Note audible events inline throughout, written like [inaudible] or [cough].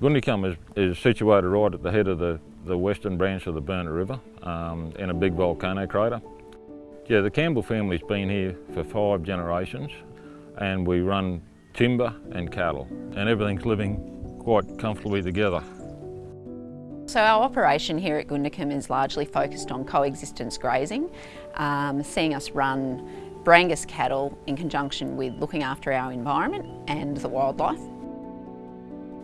Goondicum is, is situated right at the head of the, the western branch of the Burnett River um, in a big volcano crater. Yeah, the Campbell family's been here for five generations and we run timber and cattle and everything's living quite comfortably together. So our operation here at Goondicum is largely focused on coexistence grazing, um, seeing us run Brangus cattle in conjunction with looking after our environment and the wildlife.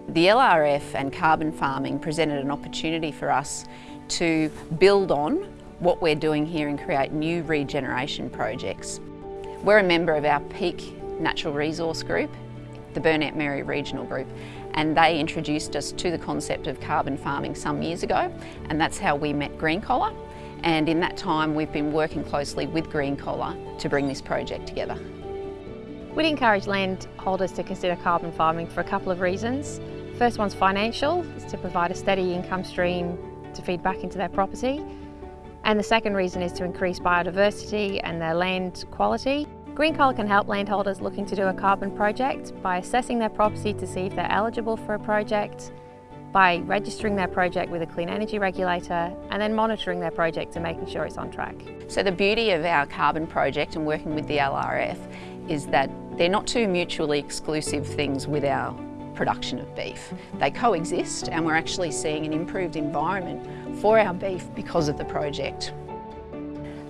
The LRF and carbon farming presented an opportunity for us to build on what we're doing here and create new regeneration projects. We're a member of our peak natural resource group, the Burnett Mary Regional Group, and they introduced us to the concept of carbon farming some years ago, and that's how we met GreenCollar. And in that time, we've been working closely with GreenCollar to bring this project together. We'd encourage landholders to consider carbon farming for a couple of reasons. First one's financial, is to provide a steady income stream to feed back into their property. And the second reason is to increase biodiversity and their land quality. GreenCollar can help landholders looking to do a carbon project by assessing their property to see if they're eligible for a project, by registering their project with a clean energy regulator and then monitoring their project and making sure it's on track. So the beauty of our carbon project and working with the LRF is that they're not two mutually exclusive things with our production of beef. They coexist and we're actually seeing an improved environment for our beef because of the project.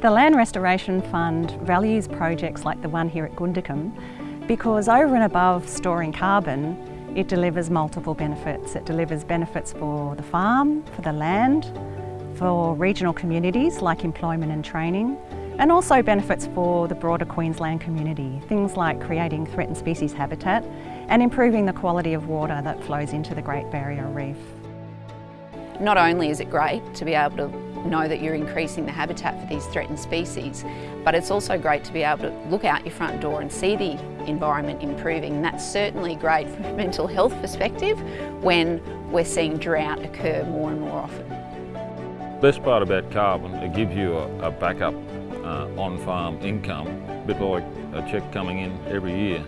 The Land Restoration Fund values projects like the one here at Goondicum because over and above storing carbon, it delivers multiple benefits. It delivers benefits for the farm, for the land, for regional communities like employment and training, and also benefits for the broader Queensland community. Things like creating threatened species habitat and improving the quality of water that flows into the Great Barrier Reef. Not only is it great to be able to know that you're increasing the habitat for these threatened species, but it's also great to be able to look out your front door and see the environment improving. And that's certainly great from a [laughs] mental health perspective when we're seeing drought occur more and more often. The Best part about carbon, it gives you a, a backup uh, on-farm income, a bit like a cheque coming in every year.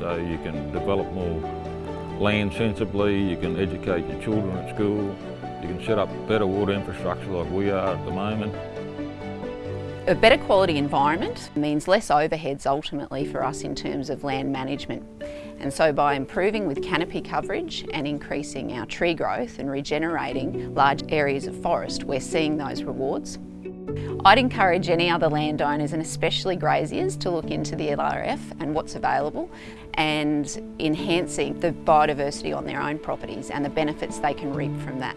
So you can develop more land sensibly, you can educate your children at school, you can set up better water infrastructure like we are at the moment. A better quality environment means less overheads ultimately for us in terms of land management. And so by improving with canopy coverage and increasing our tree growth and regenerating large areas of forest, we're seeing those rewards. I'd encourage any other landowners and especially graziers to look into the LRF and what's available and enhancing the biodiversity on their own properties and the benefits they can reap from that.